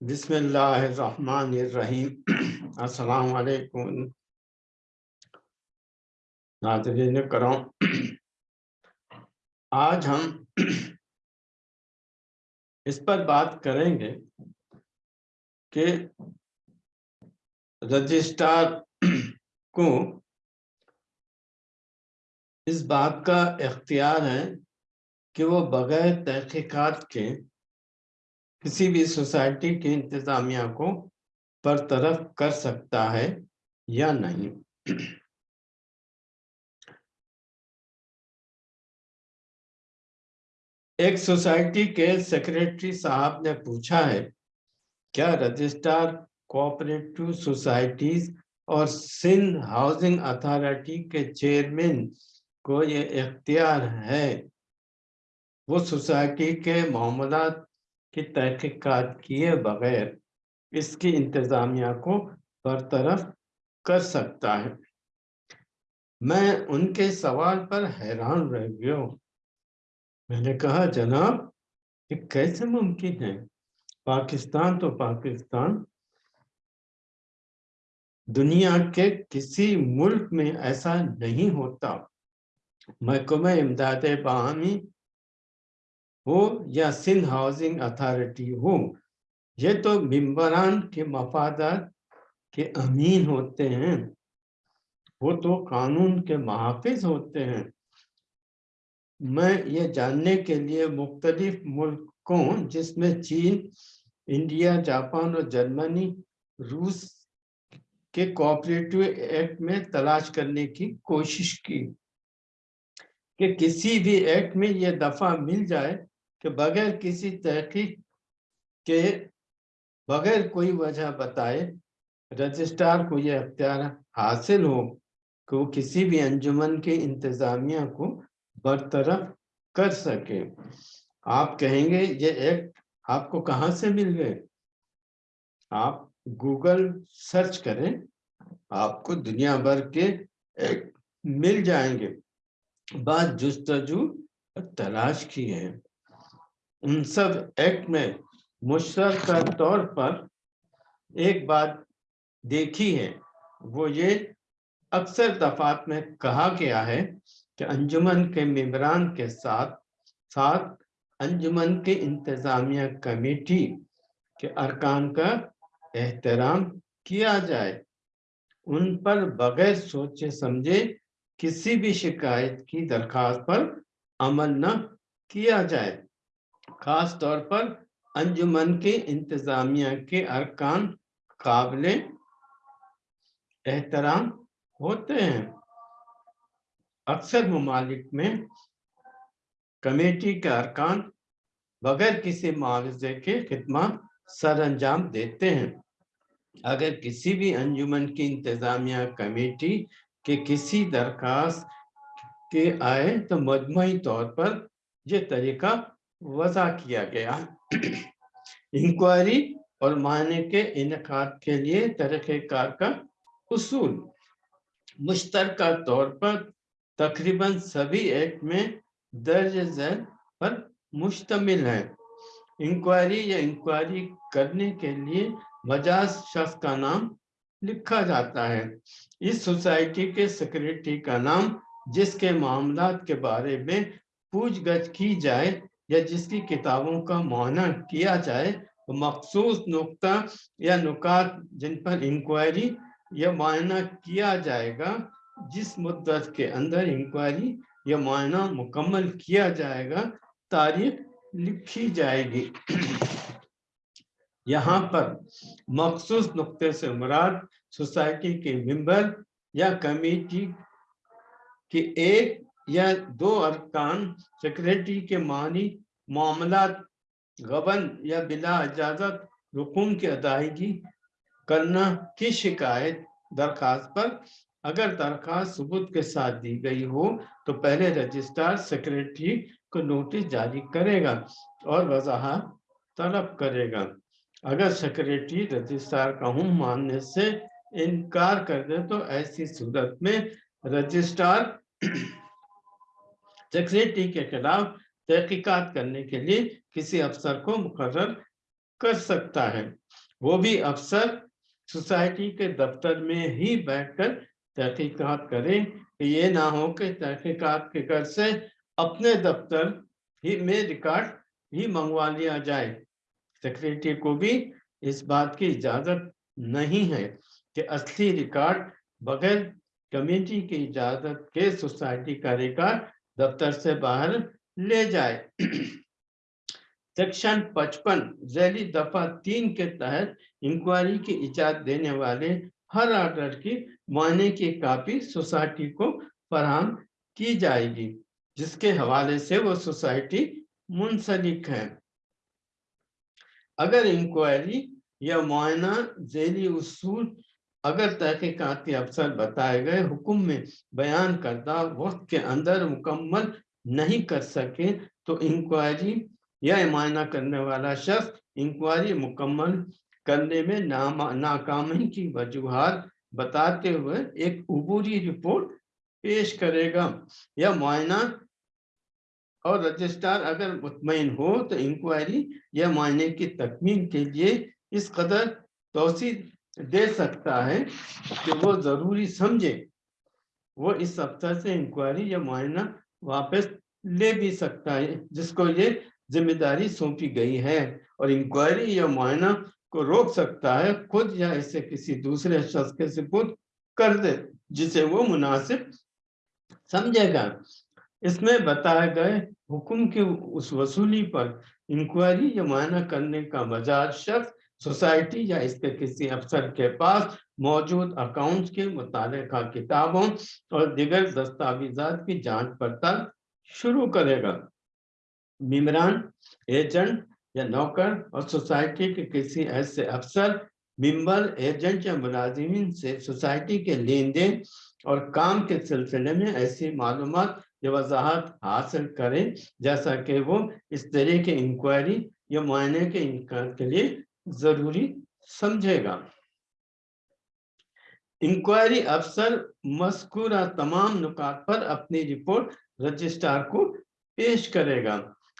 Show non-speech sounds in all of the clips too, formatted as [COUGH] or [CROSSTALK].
बिस्मिल्लाहिर्रहमानिर्रहीम। अस्सलाम वालेकुम नाजरीन करम। आज हम इस पर बात करेंगे कि रजिस्ट्रार को इस बात का इख्तियार है कि वो बगैर तहकीकात के किसी भी सोसाइटी के इंतजामिया को बरतरफ कर सकता है या नहीं? एक सोसाइटी के सेक्रेटरी साहब ने पूछा है, क्या रजिस्ट्रार कोऑपरेटिव सोसाइटीज और सिंध हाउसिंग अथॉरिटी के चेयरमैन को ये इख्तियार है? वो सोसाइटी के मामला की तहकीकात किए बगैर इसकी इंतजामिया को बरतरफ कर सकता है। मैं उनके सवाल पर हैरान रह गया मैंने कहा, जनाब, ये कैसे मुमकिन है? पाकिस्तान तो पाकिस्तान। दुनिया के किसी मुल्क में ऐसा नहीं होता। महकमा इमदाद बाहमी हो या सिंध हाउसिंग अथॉरिटी हो, ये तो मिम्बरान के मफादात के अमीन होते हैं। वो तो कानून के महाफिज होते हैं। मैं ये जानने के लिए मुख्तलिफ़ मुल्कों, जिसमें चीन, इंडिया, जापान और जर्मनी, रूस के कोऑपरेटिव एक्ट में तलाश करने की कोशिश की कि किसी भी एक्ट में ये दफ़ा मिल जाए कि बगैर किसी तहकीक के, बगैर कोई वजह बताए, रजिस्ट्रार को यह अख्तियार हासिल हो कि वो किसी भी अंजुमन के इंतजामिया को बरतरफ कर सके। आप कहेंगे, ये एक्ट आपको कहाँ से मिल गए? आप गूगल सर्च करें, आपको दुनिया भर के एक्ट मिल जाएँगे। बात जुस्तजू तलाश की है। सब एक्ट में मुश्तर तौर पर एक बात देखी है, वो ये अक्सर दफात में कहा गया है कि अंजुमन के मेम्बरान के साथ साथ अंजुमन के इंतजामिया कमेटी के अरकान का एहतराम किया जाए। उन पर बगैर सोचे समझे किसी भी शिकायत की दरखास्त पर अमल न किया जाए। खास तौर पर अंजुमन के इंतजामिया के अरकान काबले एहतराम होते हैं। अक्सर ममालिक में कमेटी के अरकान बगैर किसी मुआवजे के खिदमत सर अंजाम देते हैं। अगर किसी भी अंजुमन की इंतजामिया कमेटी के किसी दरखास्त के आए तो मजमू तौर पर यह तरीका वजह किया गया। इंक्वायरी और मायने के इनका के लिए तरीक़ेकार का उसूल। मुश्तर तौर पर तकरीबन सभी एक्ट में दर्ज झैल पर मुश्तमिल है। इंक्वायरी या इंक्वायरी करने के लिए मजाज शख्स का नाम लिखा जाता है। इस सोसाइटी के सेक्रेटरी का नाम, जिसके मामला के बारे में पूछगछ की जाए या जिसकी किताबों का मुआना किया जाए तो मखसूस नुकता या नुकात जिन पर इंक्वायरी या मुआयना किया जाएगा, जिस मुद्दत के अंदर इंक्वायरी या मुआयना मुकम्मल किया जाएगा, तारीख लिखी जाएगी। [CLEARS THROAT] यहाँ पर मखसूस नुक्ते से मुराद सोसाइटी के मेंबर या कमेटी के एक या दो अरकान सेक्रेटरी के मानी मामला गबन या बिला इजाज़त रुकुम की अदायगी करना की शिकायत दरखास्त पर? अगर दरखास्त सबूत के साथ दी गई हो तो पहले रजिस्ट्रार सेक्रेटरी को नोटिस जारी करेगा और वजाहत तलब करेगा। अगर सेक्रेटरी रजिस्ट्रार का हूँ मानने से इनकार कर दे तो ऐसी सूरत में रजिस्ट्रार सेक्रेटरी के खिलाफ तहकीकात करने के लिए किसी अफसर को मुकर कर सकता है। वो भी अफसर सोसाइटी के दफ्तर में ही बैठकर तहकीकात करें। ये ना हो कि तहकीकात के घर से अपने दफ्तर ही में रिकॉर्ड ही मंगवा लिया जाए। सेक्रेटरी को भी इस बात की इजाज़त नहीं है कि असली रिकॉर्ड बगैर कमेटी की इजाज़त के सोसाइटी का रिकॉर्ड दफ्तर से बाहर ले जाए। सेक्शन 55 जैली दफ़ा तीन के तहत इंक्वायरी की इजाज़त देने वाले हर ऑर्डर की मायने की कापी सोसाइटी को फराम की जाएगी, जिसके हवाले से वो सोसाइटी मुंसलिक है। अगर इंक्वायरी या मुआयना जैली उसूल अगर तहकीकाती अफसर बताए गए हुक्म में बयान करदा वक्त के अंदर मुकम्मल नहीं कर सके तो इंक्वायरी या मुआयना करने वाला शख्स इंक्वायरी मुकम्मल करने में नाकामी की वजूहत बताते हुए एक उबूरी रिपोर्ट पेश करेगा। या मुआयना और रजिस्ट्रार अगर मुतमिन हो तो इंक्वायरी या मायने की तकमील के लिए इस कदर तोसी दे सकता है कि वो ज़रूरी समझे। वो इस अफसर से इंक्वायरी या मुआयना वापस ले भी सकता है, जिसको ये ज़िम्मेदारी सौंपी गई है। और इंक्वायरी या मुआयना को रोक सकता है खुद या इसे किसी दूसरे शख्स के सिपुत कर दे, जिसे वो मुनासिब समझेगा। इसमें बताए गए हुक्म की उस वसूली पर इंक्वायरी या मुआयना करने का मजाज शख्स सोसाइटी या इसके किसी अफसर के पास मौजूद अकाउंट्स के मुताले किताबों और दिगर दस्तावेजात की जाँच पड़ताल शुरू करेगा। मिमरान, एजेंट या नौकर और सोसाइटी के किसी ऐसे अफसर मिम्बर एजेंट या मुलाजिमीन से सोसाइटी के लेन देन और काम के सिलसिले में ऐसी मालूम या वजाहत हासिल करें, जैसा कि वो इस तरह के इंक्वायरी या मुआयने के इनकार के लिए ज़रूरी समझेगा। इंक्वायरी अफसर मस्कूरा तमाम नुकात पर अपनी रिपोर्ट रजिस्ट्रार को पेश करेगा।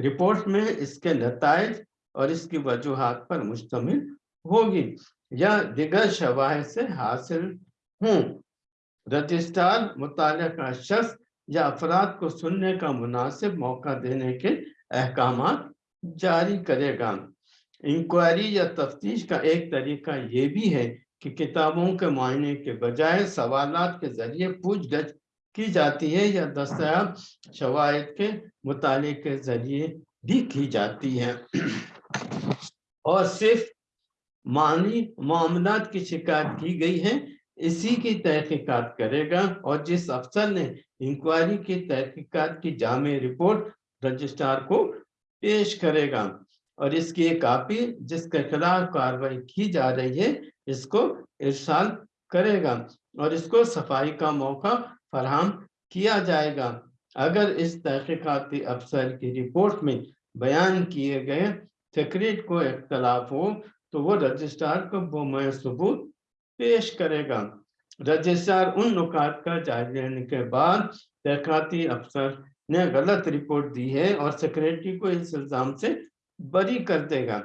रिपोर्ट में इसके नतज और इसकी वजूहत पर मुश्तमिल होगी। या दिगर शवाह से हासिल हूँ। रजिस्ट्रार मुताल का शख्स या अफराद को सुनने का मुनासिब मौका देने के अहकाम जारी करेगा। इंक्वायरी या तफ्तीश का एक तरीका ये भी है कि किताबों के मायने के बजाय सवालात के ज़रिए पूछ गछ की जाती है या दस्ताब शवायद के मुताले के ज़रिए भी की जाती है। और सिर्फ़ मानी मामला की शिकायत की गई है, इसी की तहकीकात करेगा और जिस अफसर ने इंक्वायरी की तहकीकात की जाम रिपोर्ट रजिस्ट्रार को पेश करेगा। और इसकी एक कापी जिसके खिलाफ कार्रवाई की जा रही है, इसको इरसाल करेगा और इसको सफ़ाई का मौका फराम किया जाएगा। अगर इस तहकीकती अफसर की रिपोर्ट में बयान किए गए सेक्रेट को इख्तलाफ हो तो वो रजिस्ट्रार को बोम सबूत पेश करेगा। रजिस्ट्रार उन नुकात का जायजा लेने के बाद तहकाती अफसर ने गलत रिपोर्ट दी है और सेक्रेटरी को इस इल्ज़ाम से बरी कर देगा।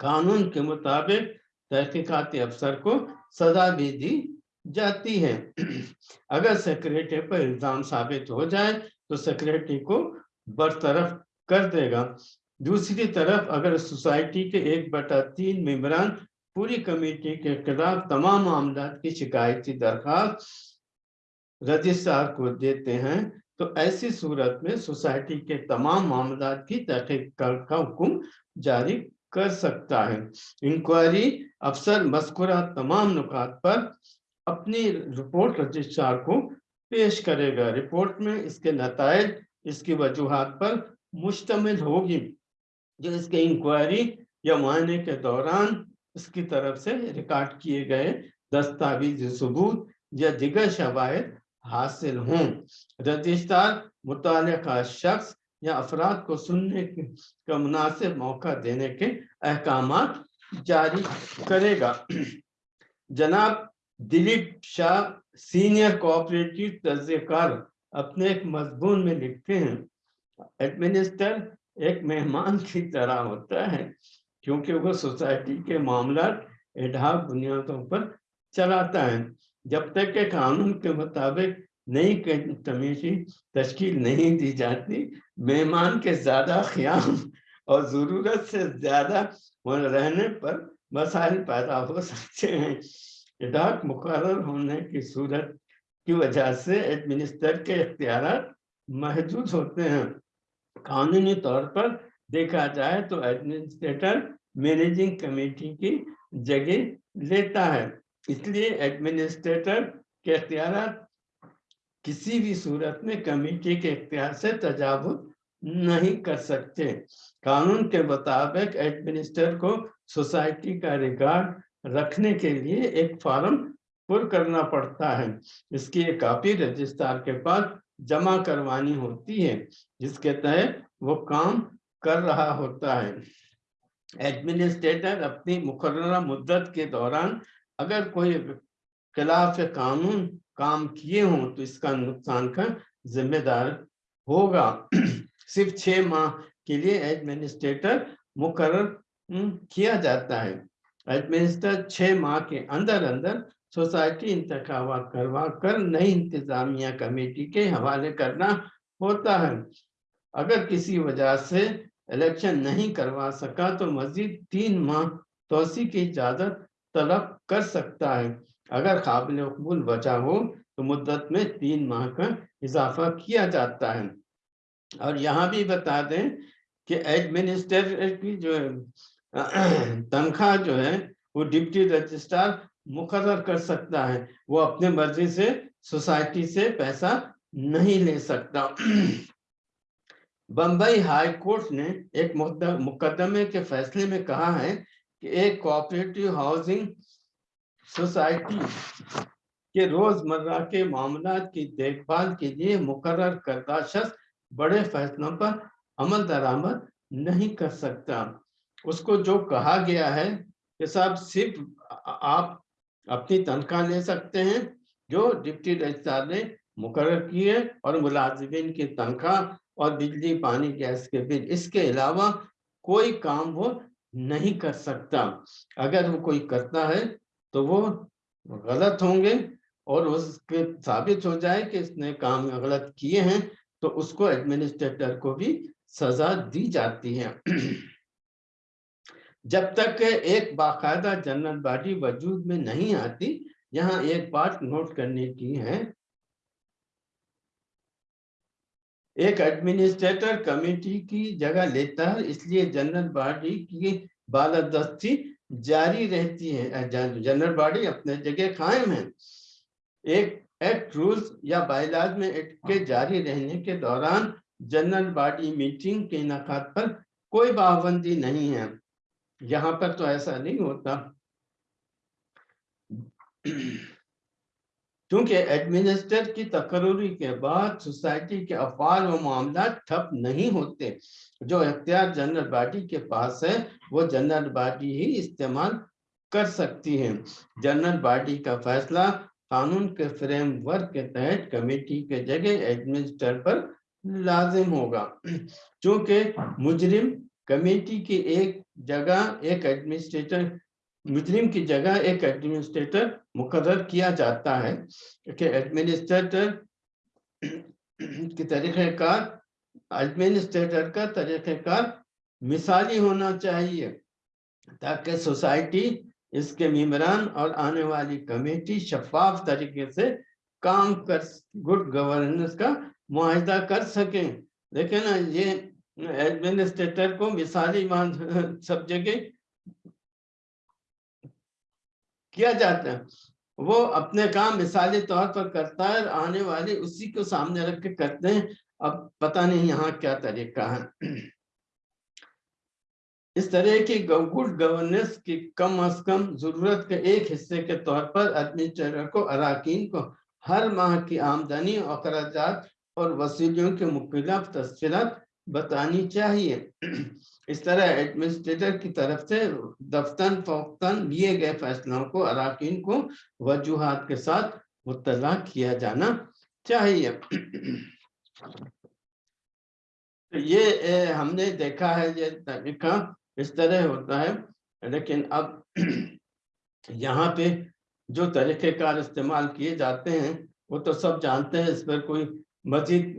कानून के मुताबिक तहकीकाती अफसर को सजा भी दी जाती है। [CLEARS THROAT] अगर सेक्रेटरी पर इल्ज़ाम साबित हो जाए तो सेक्रेटरी को बरतरफ कर देगा। दूसरी तरफ़, अगर सोसाइटी के एक बटा तीन मेम्बरान पूरी कमेटी के खिलाफ तमाम मामला की शिकायती दरखास्त रजिस्ट्रार को देते हैं तो ऐसी सूरत में सोसाइटी के तमाम मामला की तहकीक का हुक्म जारी कर सकता है। इंक्वायरी अफसर मस्कुरा तमाम नुकात पर अपनी रिपोर्ट रजिस्ट्रार को पेश करेगा। रिपोर्ट में इसके नतज इसकी वजूहत पर मुश्तमिल होगी। जो इसके इंक्वायरी या मायने के दौरान इसकी तरफ़ से रिकॉर्ड किए गए दस्तावेज़, सबूत या दिगर शवायद हासिल हों। रजिस्ट्रार मुताल शख्स या अफराद को सुनने का मुनासिब मौका देने के अहकाम जारी करेगा। जनाब दिलीप शाह, सीनियर कोऑपरेटिव तजकार, अपने एक मजबून में लिखते हैं, एडमिनिस्टर एक मेहमान की तरह होता है, क्योंकि वो सोसाइटी के मामला एडहाक बुनियादों पर चलाता है। जब तक के कानून के मुताबिक नई कमेटी तश्कील नहीं दी जाती, मेहमान के ज़्यादा ख्याम और ज़रूरत से ज़्यादा रहने पर मसाइल पैदा हो सकते हैं। इडाक मुकर होने की सूरत की वजह से एडमिनिस्टर के इख्तियार महदूद होते हैं। कानूनी तौर पर देखा जाए तो एडमिनिस्ट्रेटर मैनेजिंग कमेटी की जगह लेता है। इसलिए एडमिनिस्ट्रेटर के अख्तियार किसी भी सूरत में कमेटी के इख्तियार से तजावुज नहीं कर सकते। कानून के मुताबिक एडमिनिस्टर को सोसाइटी का रिकॉर्ड रखने के लिए एक फॉर्म पुर करना पड़ता है। इसकी एक कॉपी रजिस्ट्रार के पास जमा करवानी होती है, जिसके तहत वो काम कर रहा होता है। एडमिनिस्ट्रेटर अपनी मुकर्रा मुद्दत के दौरान अगर कोई खिलाफ कानून काम किए हों तो इसका नुकसान का जिम्मेदार होगा। [CLEARS THROAT] सिर्फ़ छह माह के लिए एडमिनिस्ट्रेटर मुकर किया जाता है। एडमिनिस्ट्रेटर छह माह के अंदर अंदर सोसाइटी इंतखाब करवा कर नई इंतजामिया कमेटी के हवाले करना होता है। अगर किसी वजह से इलेक्शन नहीं करवा सका तो मजीद तीन माह तोसी की इजाज़त तलब कर सकता है। अगर काबिल कबूल बचा हो तो मुद्दत में तीन माह का इजाफा किया जाता है। और यहाँ भी बता दें कि एडमिनिस्ट्रेटर की जो [CLEARS THROAT] तनख्वाह जो है, वो डिप्टी रजिस्ट्रार मुकर कर सकता है। वो अपने मर्ज़ी से सोसाइटी से पैसा नहीं ले सकता। [CLEARS THROAT] बम्बई हाई कोर्ट ने एक मुकदमे के फैसले में कहा है कि एक कोऑपरेटिव हाउसिंग सोसाइटी के रोज़मर्रा के मामला की देखभाल के लिए मुकर करदा शख्स बड़े फैसलों पर अमल दरामद नहीं कर सकता। उसको जो कहा गया है कि साहब, सिर्फ़ आप अपनी तनख्वाह ले सकते हैं, जो डिप्टी रजिस्ट्रार ने मुकर की है, और मुलाजिमिन की तनख्वाह और बिजली, पानी, गैस के बिल। इसके अलावा कोई काम वो नहीं कर सकता। अगर वो कोई करता है तो वो गलत होंगे और उसके साबित हो जाए कि इसने काम गलत किए हैं तो उसको एडमिनिस्ट्रेटर को भी सजा दी जाती है। [CLEARS THROAT] जब तक एक बाकायदा जनरल बॉडी वजूद में नहीं आती, यहाँ एक बात नोट करने की है एक एडमिनिस्ट्रेटर कमेटी की जगह लेता है, इसलिए जनरल बॉडी की बालादस्ती जारी रहती है जनरल बॉडी अपने जगह कायम है। एक एक्ट रूल्स या बाइलाज में एक्ट के जारी रहने के दौरान जनरल बॉडी मीटिंग के इनका पर कोई पाबंदी नहीं है। यहाँ पर तो ऐसा नहीं होता। क्योंकि एडमिनिस्टर की तकरूरी के बाद सोसाइटी के अफवाल व मामला ठप नहीं होते। जो अख्तियार जनरल बॉडी के पास है, वो जनरल बॉडी ही इस्तेमाल कर सकती है। जनरल बॉडी का फैसला कानून के फ्रेमवर्क के तहत कमेटी के जगह एडमिनिस्टर पर लाजिम होगा। [CLEARS THROAT] क्योंकि मुजरिम कमेटी की एक जगह, एक एडमिनिस्ट्रेटर मुजरिम की जगह एक एडमिनिस्ट्रेटर मुकर किया जाता है। कि एडमिनिस्ट्रेटर के तरीक़ेकार एडमिनिस्ट्रेटर का तरीक़ेकार मिसाली होना चाहिए, ताकि सोसाइटी इसके मेम्बरान और आने वाली कमेटी शफाफ तरीके से काम कर गुड गवर्नेंस का मुआहदा कर सके। लेकिन ये एडमिनिस्ट्रेटर को मिसाली मान, [LAUGHS] सब जगह किया जाता है। वो अपने काम मिसाली तौर पर करता है और आने वाले उसी को सामने रख के करते हैं। अब पता नहीं यहाँ क्या तरीका है। इस तरह की गुड गवर्नेंस की कम अज कम ज़रूरत के एक हिस्से के तौर पर एडमिनिस्ट्रेटर को, अरकान को हर माह की आमदनी अखराज और वसूलियों के मुख्तलिफ़ तस्वीरत बतानी चाहिए। इस तरह एडमिनिस्ट्रेटर की तरफ़ से दफ्तन फोख्तन लिए गए फैसलों को अरकान को वजूहत के साथ मुतला किया जाना चाहिए। तो ये ए, हमने देखा है ये तरीका इस तरह होता है। लेकिन अब यहाँ पे जो तरीक़ेकार इस्तेमाल किए जाते हैं वो तो सब जानते हैं इस पर कोई मजीद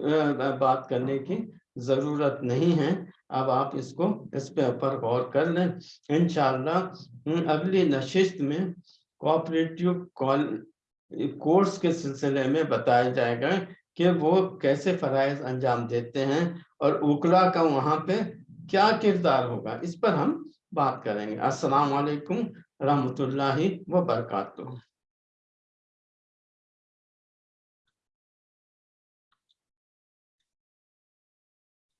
बात करने की ज़रूरत नहीं है, अब आप इसको इस पे ऊपर गौर कर लें। इंशाल्लाह अगली नशिस्त में कोऑपरेटिव कोर्स के सिलसिले में बताया जाएगा कि वो कैसे फ़रज़ अंजाम देते हैं और उकला का वहाँ पे क्या किरदार होगा, इस पर हम बात करेंगे। अस्सलाम वालेकुम रहमतुल्लाहि व बरकातुहू